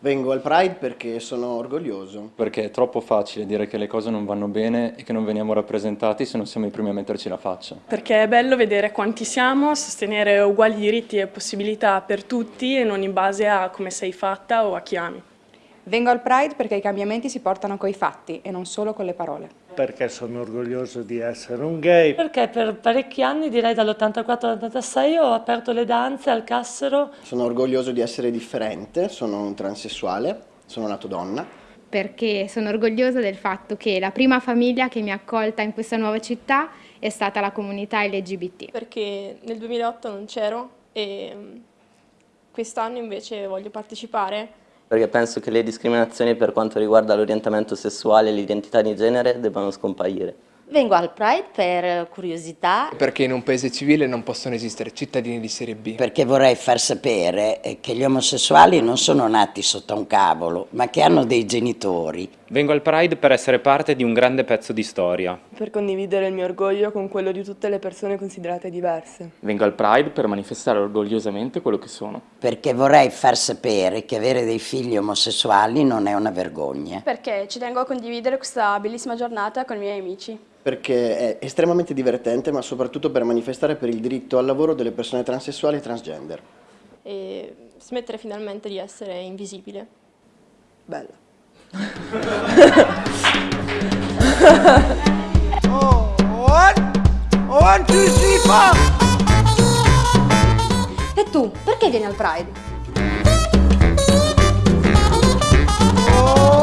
Vengo al Pride perché sono orgoglioso. Perché è troppo facile dire che le cose non vanno bene e che non veniamo rappresentati se non siamo i primi a metterci la faccia. Perché è bello vedere quanti siamo, sostenere uguali diritti e possibilità per tutti e non in base a come sei fatta o a chi ami. Vengo al Pride perché i cambiamenti si portano coi fatti e non solo con le parole. Perché sono orgoglioso di essere un gay. Perché per parecchi anni, direi dall'84 all'86, ho aperto le danze al Cassero. Sono orgoglioso di essere differente, sono un transessuale, sono nato donna. Perché sono orgogliosa del fatto che la prima famiglia che mi ha accolta in questa nuova città è stata la comunità LGBT. Perché nel 2008 non c'ero e mm, quest'anno invece voglio partecipare perché penso che le discriminazioni per quanto riguarda l'orientamento sessuale e l'identità di genere debbano scomparire. Vengo al Pride per curiosità. Perché in un paese civile non possono esistere cittadini di serie B. Perché vorrei far sapere che gli omosessuali non sono nati sotto un cavolo, ma che hanno dei genitori. Vengo al Pride per essere parte di un grande pezzo di storia. Per condividere il mio orgoglio con quello di tutte le persone considerate diverse. Vengo al Pride per manifestare orgogliosamente quello che sono. Perché vorrei far sapere che avere dei figli omosessuali non è una vergogna. Perché ci tengo a condividere questa bellissima giornata con i miei amici perché è estremamente divertente, ma soprattutto per manifestare per il diritto al lavoro delle persone transessuali e transgender. E smettere finalmente di essere invisibile. Bella. Oh, one, one, two, three, four. E tu, perché vieni al Pride? Oh,